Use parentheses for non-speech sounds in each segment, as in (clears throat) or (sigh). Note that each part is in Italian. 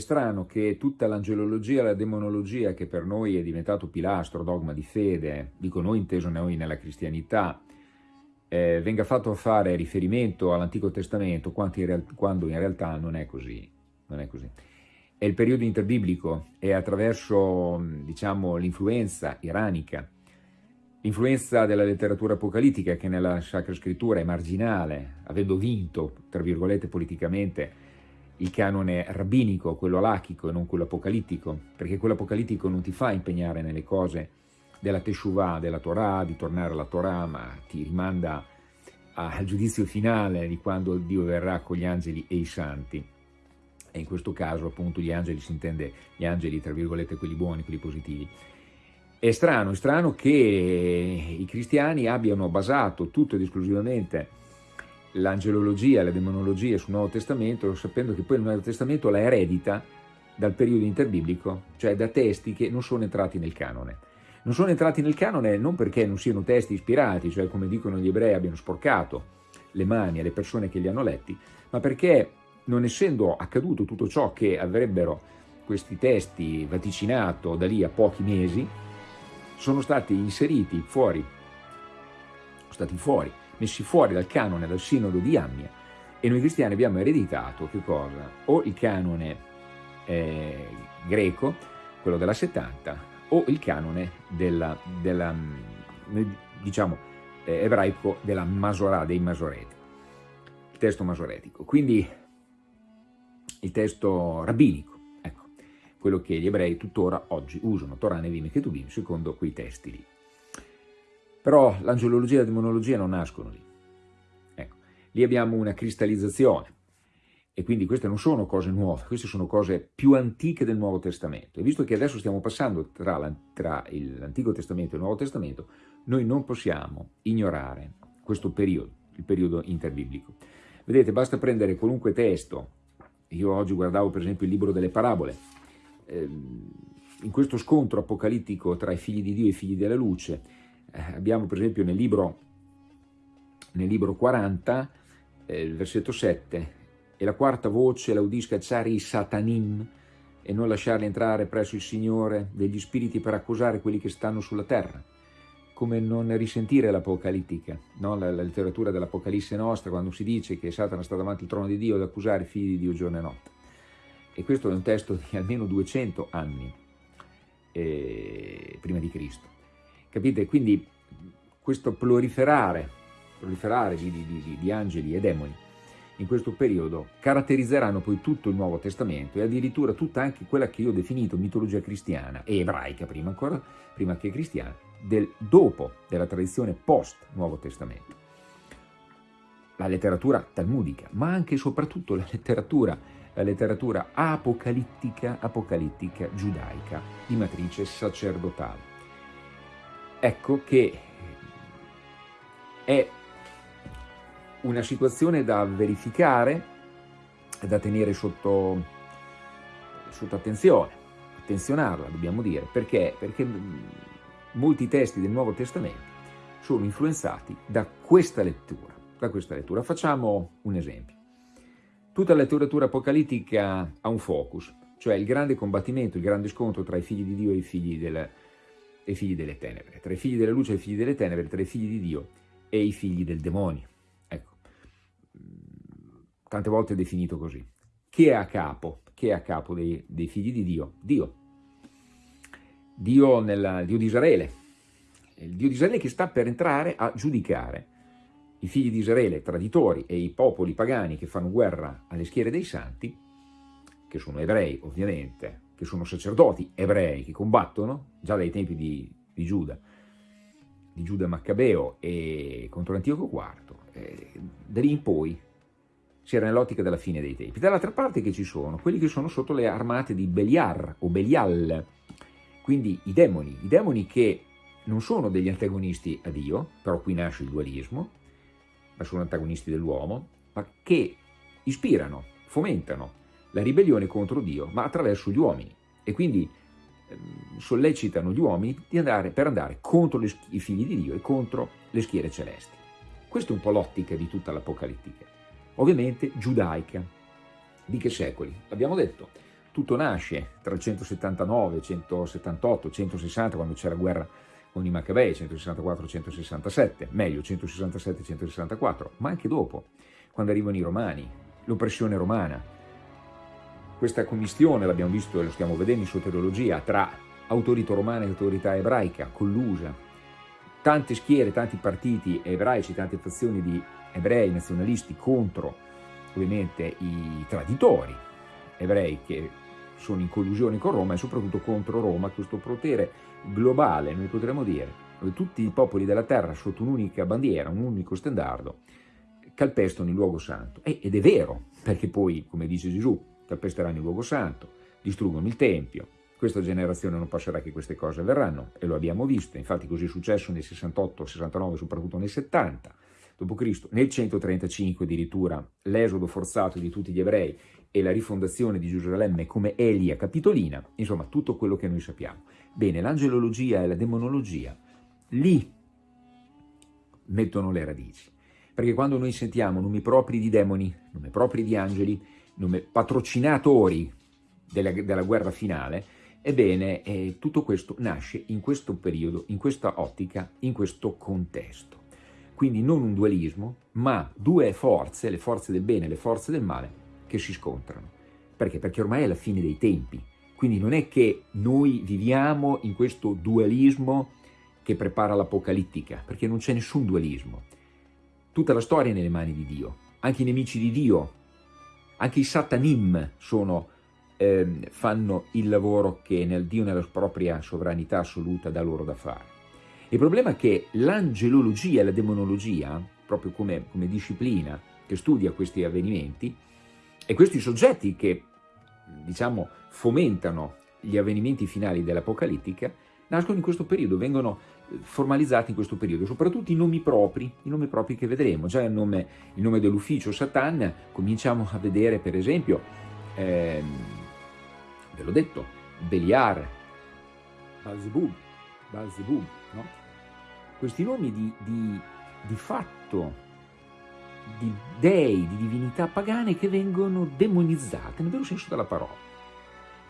strano che tutta l'angelologia e la demonologia, che per noi è diventato pilastro, dogma di fede, dico noi inteso noi nella cristianità, eh, venga fatto fare riferimento all'Antico Testamento quando in realtà non è così. Non è così. È il periodo interbiblico e attraverso diciamo, l'influenza iranica, l'influenza della letteratura apocalittica che nella Sacra Scrittura è marginale, avendo vinto, tra virgolette, politicamente il canone rabbinico, quello alachico e non quello apocalittico, perché quello apocalittico non ti fa impegnare nelle cose della Teshuvah, della Torah, di tornare alla Torah, ma ti rimanda al giudizio finale di quando Dio verrà con gli angeli e i santi. E in questo caso appunto gli angeli si intende gli angeli, tra virgolette, quelli buoni, quelli positivi. È strano, è strano che i cristiani abbiano basato tutto ed esclusivamente l'angelologia la demonologia sul Nuovo Testamento, sapendo che poi il Nuovo Testamento la eredita dal periodo interbiblico, cioè da testi che non sono entrati nel canone. Non sono entrati nel canone non perché non siano testi ispirati, cioè come dicono gli ebrei abbiano sporcato le mani alle persone che li hanno letti, ma perché non essendo accaduto tutto ciò che avrebbero questi testi vaticinato da lì a pochi mesi, sono stati inseriti fuori, sono stati fuori messi fuori dal canone, dal sinodo di Ammia, e noi cristiani abbiamo ereditato che cosa? O il canone eh, greco, quello della 70, o il canone della, della mm, diciamo, eh, ebraico della Masorà, dei Masoreti, il testo masoretico. Quindi il testo rabbinico, ecco, quello che gli ebrei tuttora oggi usano, Torah, Nevim e Ketubim, secondo quei testi lì. Però l'angelologia e la demonologia non nascono lì. Ecco, lì abbiamo una cristallizzazione. E quindi queste non sono cose nuove, queste sono cose più antiche del Nuovo Testamento. E visto che adesso stiamo passando tra l'Antico Testamento e il Nuovo Testamento, noi non possiamo ignorare questo periodo, il periodo interbiblico. Vedete, basta prendere qualunque testo, io oggi guardavo per esempio il libro delle parabole, ehm, in questo scontro apocalittico tra i figli di Dio e i figli della luce, abbiamo per esempio nel libro, nel libro 40, eh, il versetto 7, e la quarta voce la udisca Cari Satanim, e non lasciarli entrare presso il Signore degli spiriti per accusare quelli che stanno sulla terra. Come non risentire l'apocalittica, no? la, la, letteratura dell'Apocalisse nostra, quando si dice che Satana sta davanti al trono di Dio ad accusare i figli di Dio giorno e notte. E questo è un testo di almeno 200 anni eh, prima di Cristo. Capite? Quindi questo proliferare, proliferare di, di, di, angeli e demoni in questo periodo caratterizzeranno poi tutto il Nuovo Testamento e addirittura tutta anche quella che io ho definito mitologia cristiana e ebraica prima ancora, prima che cristiana, del dopo della tradizione post-Nuovo Testamento. La letteratura talmudica, ma anche e soprattutto la letteratura, la letteratura apocalittica, apocalittica giudaica di matrice sacerdotale ecco che è una situazione da verificare da tenere sotto, sotto attenzione, attenzionarla dobbiamo dire, perché? Perché molti testi del Nuovo Testamento sono influenzati da questa lettura. Da questa lettura. Facciamo un esempio. Tutta la letteratura apocalittica ha un focus, cioè il grande combattimento, il grande scontro tra i figli di Dio e i figli del, e i figli delle tenebre, tra i figli della luce e i figli delle tenebre, tra i figli di Dio e i figli del demonio. Ecco, tante volte è definito così. Chi è a capo? Chi è a capo dei, dei figli di Dio? Dio. Dio, nella, Dio di Israele. Il Dio di Israele che sta per entrare a giudicare i figli di Israele, traditori, e i popoli pagani che fanno guerra alle schiere dei santi, che sono ebrei ovviamente, che sono sacerdoti ebrei che combattono già dai tempi di, di Giuda, di Giuda Maccabeo e contro l'Antioco IV, eh, da lì in poi si era nell'ottica della fine dei tempi. Dall'altra parte che ci sono quelli che sono sotto le armate di Beliar o Belial, quindi i demoni, i demoni che non sono degli antagonisti a Dio, però qui nasce il dualismo, ma sono antagonisti dell'uomo, ma che ispirano, fomentano la ribellione contro Dio, ma attraverso gli uomini. E quindi eh, sollecitano gli uomini andare, per andare contro i figli di Dio e contro le schiere celesti. Questa è un po' l'ottica di tutta l'Apocalittica. Ovviamente giudaica. Di che secoli? Abbiamo detto, tutto nasce tra il 179, 178, 160, quando c'è la guerra con i Maccabei, 164-167, meglio 167-164, ma anche dopo, quando arrivano i Romani, l'oppressione romana. Questa commistione, l'abbiamo visto e lo stiamo vedendo in soteriologia, tra autorità romana e autorità ebraica, collusa, tante schiere, tanti partiti ebraici, tante fazioni di ebrei nazionalisti contro ovviamente i traditori ebrei che sono in collusione con Roma e soprattutto contro Roma, questo potere globale, noi potremmo dire, dove tutti i popoli della terra sotto un'unica bandiera, un unico stendardo, calpestano il luogo santo. ed è vero, perché poi, come dice Gesù, calpesteranno il luogo santo, distruggono il Tempio, questa generazione non passerà che queste cose avverranno, e lo abbiamo visto, infatti così è successo nel 68, 69, soprattutto nel 70, d.C., nel 135 addirittura l'esodo forzato di tutti gli ebrei e la rifondazione di Gerusalemme come Elia Capitolina, insomma tutto quello che noi sappiamo. Bene, l'angelologia e la demonologia lì mettono le radici, perché quando noi sentiamo nomi propri di demoni, nomi propri di angeli, nomi patrocinatori della, della guerra finale, ebbene eh, tutto questo nasce in questo periodo, in questa ottica, in questo contesto. Quindi non un dualismo, ma due forze, le forze del bene e le forze del male, che si scontrano. Perché? Perché ormai è la fine dei tempi. Quindi non è che noi viviamo in questo dualismo che prepara l'apocalittica, perché non c'è nessun dualismo. Tutta la storia è nelle mani di Dio. Anche i nemici di Dio, anche i satanim sono, eh, fanno il lavoro che nel Dio nella propria sovranità assoluta dà loro da fare. Il problema è che l'angelologia e la demonologia, proprio come, come disciplina che studia questi avvenimenti, e questi soggetti che, diciamo, fomentano gli avvenimenti finali dell'Apocalittica, nascono in questo periodo, vengono eh, formalizzati in questo periodo, soprattutto i nomi propri, i nomi propri che vedremo. Già il nome, nome dell'ufficio Satan, cominciamo a vedere per esempio, ehm, ve l'ho detto, Beliar, Balzebub, Balzebub, no? Questi nomi di, di, di fatto di dei, di divinità pagane che vengono demonizzate nel vero senso della parola.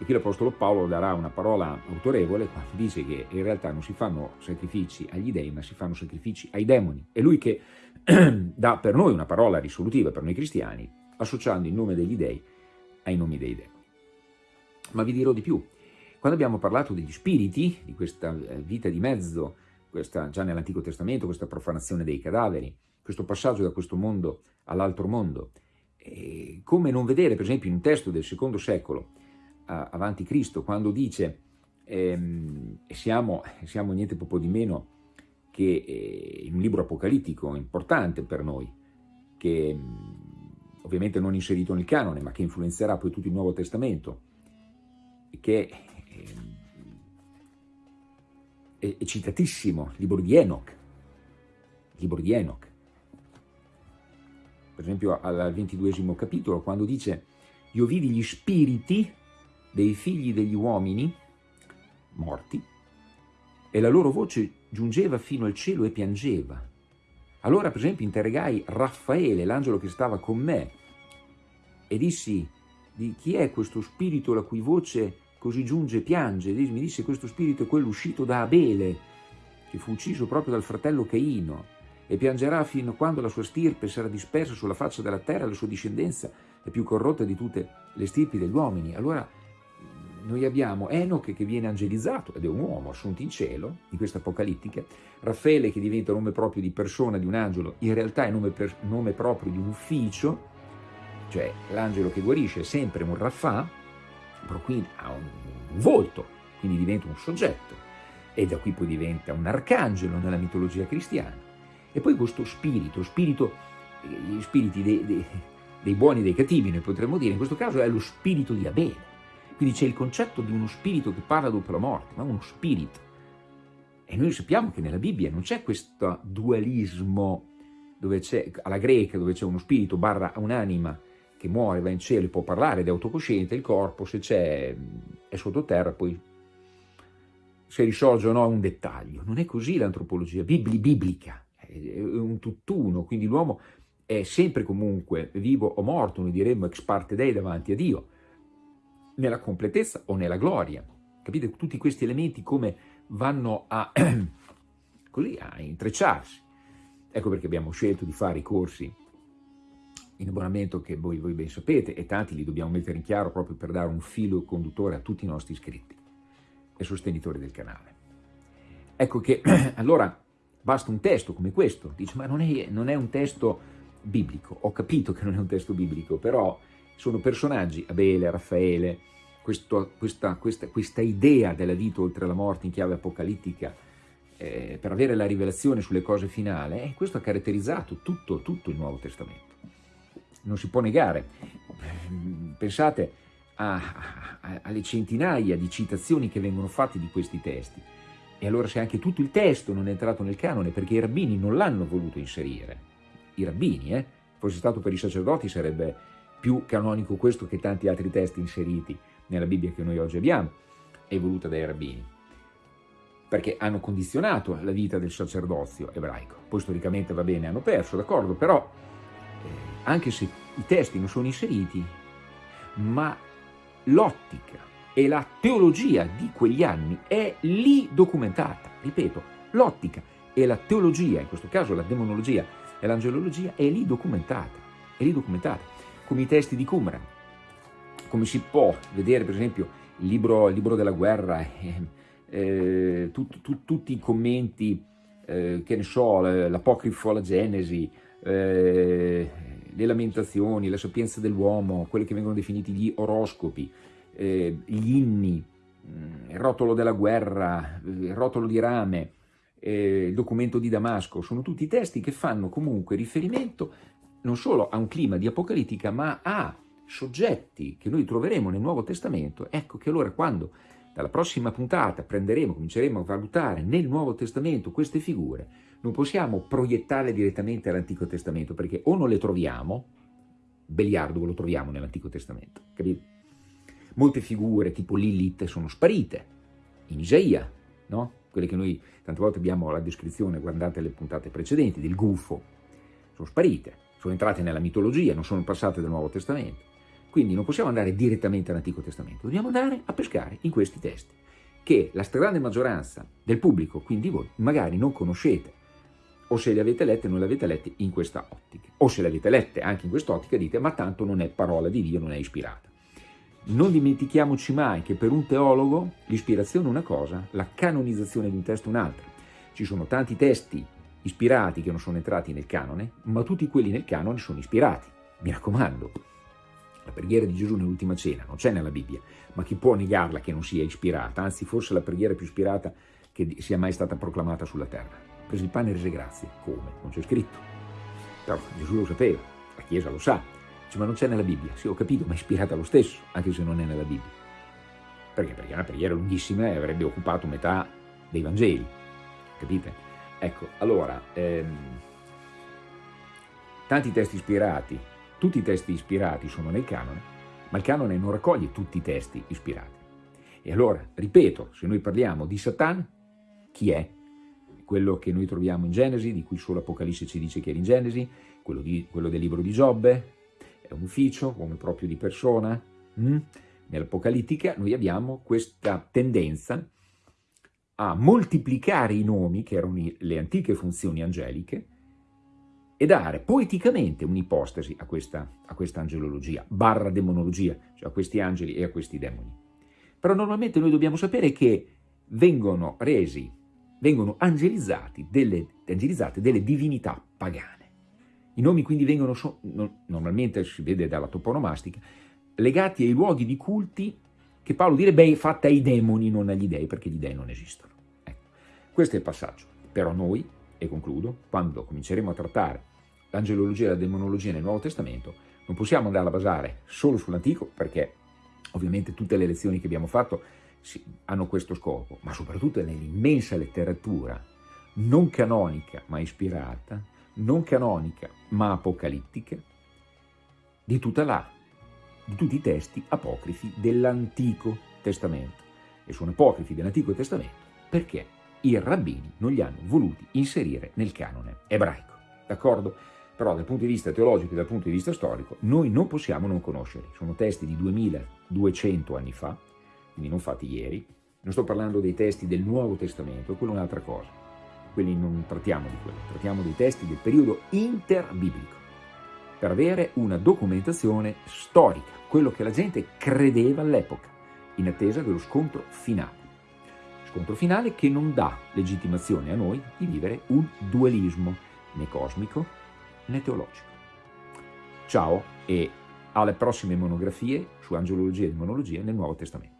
E qui l'Apostolo Paolo darà una parola autorevole quando dice che in realtà non si fanno sacrifici agli dei, ma si fanno sacrifici ai demoni. È lui che (clears throat) dà per noi una parola risolutiva, per noi cristiani, associando il nome degli dei ai nomi dei demoni. Ma vi dirò di più. Quando abbiamo parlato degli spiriti, di questa eh, vita di mezzo, questa, già nell'Antico Testamento, questa profanazione dei cadaveri, questo passaggio da questo mondo all'altro mondo. E come non vedere, per esempio, in un testo del secondo secolo avanti Cristo, quando dice ehm, siamo, siamo niente poco di meno che eh, in un libro apocalittico importante per noi, che ovviamente non inserito nel canone, ma che influenzerà poi tutto il Nuovo Testamento, che è, è citatissimo, il libro di Enoch, il libro di Enoch, per esempio al ventiduesimo capitolo, quando dice «Io vidi gli spiriti dei figli degli uomini morti e la loro voce giungeva fino al cielo e piangeva. Allora, per esempio, interrogai Raffaele, l'angelo che stava con me, e dissi di chi è questo spirito la cui voce così giunge e piange? Mi disse questo spirito è quello uscito da Abele, che fu ucciso proprio dal fratello Caino e piangerà fino a quando la sua stirpe sarà dispersa sulla faccia della terra, la sua discendenza è più corrotta di tutte le stirpi degli uomini. Allora noi abbiamo Enoch che viene angelizzato, ed è un uomo assunto in cielo, in questa apocalittica, Raffaele che diventa nome proprio di persona, di un angelo, in realtà è nome, per, nome proprio di un ufficio, cioè l'angelo che guarisce è sempre un Raffà, però qui ha un, un volto, quindi diventa un soggetto, e da qui poi diventa un arcangelo nella mitologia cristiana. E poi questo spirito, spirito gli spiriti dei, dei, dei buoni e dei cattivi, noi potremmo dire, in questo caso è lo spirito di Abele. Quindi c'è il concetto di uno spirito che parla dopo la morte, ma uno spirito. E noi sappiamo che nella Bibbia non c'è questo dualismo alla greca, dove c'è uno spirito barra un'anima che muore, va in cielo e può parlare ed è autocosciente, il corpo se c'è è sottoterra, poi se risorge o no è un dettaglio. Non è così l'antropologia biblica è un tutt'uno, quindi l'uomo è sempre comunque vivo o morto, noi diremmo ex parte dei davanti a Dio. Nella completezza o nella gloria. Capite? Tutti questi elementi come vanno a, (clears throat) così, a intrecciarsi. Ecco perché abbiamo scelto di fare i corsi in abbonamento che voi, voi ben sapete e tanti li dobbiamo mettere in chiaro proprio per dare un filo conduttore a tutti i nostri iscritti e sostenitori del canale. Ecco che (clears throat) allora basta un testo come questo, dice ma non è, non è un testo biblico, ho capito che non è un testo biblico, però sono personaggi, Abele, Raffaele, questo, questa, questa, questa, idea della vita oltre la morte in chiave apocalittica eh, per avere la rivelazione sulle cose finali, eh, questo ha caratterizzato tutto, tutto il Nuovo Testamento. Non si può negare. Pensate a, a, alle centinaia di citazioni che vengono fatte di questi testi. E allora se anche tutto il testo non è entrato nel canone perché i rabbini non l'hanno voluto inserire, i rabbini, eh? fosse stato per i sacerdoti sarebbe più canonico questo che tanti altri testi inseriti nella Bibbia che noi oggi abbiamo, è voluta dai rabbini, perché hanno condizionato la vita del sacerdozio ebraico. Poi storicamente va bene, hanno perso, d'accordo, però eh, anche se i testi non sono inseriti, ma l'ottica e la teologia di quegli anni è lì documentata. Ripeto, l'ottica e la teologia, in questo caso la demonologia e l'angelologia, è lì documentata, è lì documentata, come i testi di Qumran. Come si può vedere, per esempio, il libro, il libro della guerra, eh, eh, tut, tut, tutti i commenti, eh, che ne so, l'apocrifo alla Genesi, eh, le lamentazioni, la sapienza dell'uomo, quelli che vengono definiti gli oroscopi, eh, gli inni, mm, il rotolo della guerra, il rotolo di rame, eh, il documento di Damasco, sono tutti testi che fanno comunque riferimento non solo a un clima di apocalittica, ma a soggetti che noi troveremo nel Nuovo Testamento. Ecco che allora quando dalla prossima puntata prenderemo, cominceremo a valutare nel Nuovo Testamento queste figure, non possiamo proiettarle direttamente all'Antico Testamento, perché o non le troviamo, Beliardo lo troviamo nell'Antico Testamento, capito? Molte figure tipo Lilith sono sparite, in Isaia, no? Quelle che noi tante volte abbiamo la descrizione, guardate le puntate precedenti, del gufo, sono sparite, sono entrate nella mitologia, non sono passate dal Nuovo Testamento. Quindi non possiamo andare direttamente all'Antico Testamento, dobbiamo andare a pescare in questi testi, che la stragrande maggioranza del pubblico, quindi voi, magari non conoscete, o se le avete lette non le avete lette in questa ottica, o se le avete lette anche in quest'ottica dite ma tanto non è parola di Dio, non è ispirata. Non dimentichiamoci mai che per un teologo l'ispirazione è una cosa, la canonizzazione di un testo è un'altra. Ci sono tanti testi ispirati che non sono entrati nel canone, ma tutti quelli nel canone sono ispirati. Mi raccomando, la preghiera di Gesù nell'ultima cena non c'è nella Bibbia, ma chi può negarla che non sia ispirata? Anzi, forse la preghiera più ispirata che sia mai stata proclamata sulla terra. Prese il pane e rese grazie. Come? Non c'è scritto. Però Gesù lo sapeva, la Chiesa lo sa. Dice, ma non c'è nella Bibbia. Sì, ho capito, ma è ispirata lo stesso, anche se non è nella Bibbia. Perché? Perché è una preghiera lunghissima e avrebbe occupato metà dei Vangeli. Capite? Ecco, allora, ehm, tanti testi ispirati tutti i testi ispirati sono nel canone, ma il canone non raccoglie tutti i testi ispirati. E allora, ripeto, se noi parliamo di Satan, chi è? Quello che noi troviamo in Genesi, di cui solo Apocalisse ci dice che era in Genesi, quello, di, quello del libro di Giobbe, è un ufficio, come proprio di persona. Mm? Nell'Apocalittica noi abbiamo questa tendenza a moltiplicare i nomi, che erano le antiche funzioni angeliche, e dare poeticamente un'ipostasi a questa, a questa angelologia, barra demonologia, cioè a questi angeli e a questi demoni. Però normalmente noi dobbiamo sapere che vengono resi, vengono angelizzati delle, angelizzate delle divinità pagane. I nomi quindi vengono, normalmente si vede dalla toponomastica, legati ai luoghi di culti che Paolo direbbe fatta ai demoni, non agli dei, perché gli dei non esistono. Ecco. Questo è il passaggio. Però noi, e concludo, quando cominceremo a trattare l'angelologia e la demonologia nel Nuovo Testamento, non possiamo andare a basare solo sull'Antico, perché ovviamente tutte le lezioni che abbiamo fatto hanno questo scopo, ma soprattutto nell'immensa letteratura non canonica ma ispirata, non canonica ma apocalittica, di tutta la, di tutti i testi apocrifi dell'Antico Testamento. E sono apocrifi dell'Antico Testamento perché i rabbini non li hanno voluti inserire nel canone ebraico. D'accordo? però dal punto di vista teologico e dal punto di vista storico noi non possiamo non conoscerli. Sono testi di 2200 anni fa, quindi non fatti ieri, non sto parlando dei testi del Nuovo Testamento, quello è un'altra cosa, quelli non trattiamo di quello, trattiamo dei testi del periodo interbiblico, per avere una documentazione storica, quello che la gente credeva all'epoca, in attesa dello scontro finale. Scontro finale che non dà legittimazione a noi di vivere un dualismo né cosmico né teologico. Ciao e alle prossime monografie su angelologia e demonologia nel Nuovo Testamento.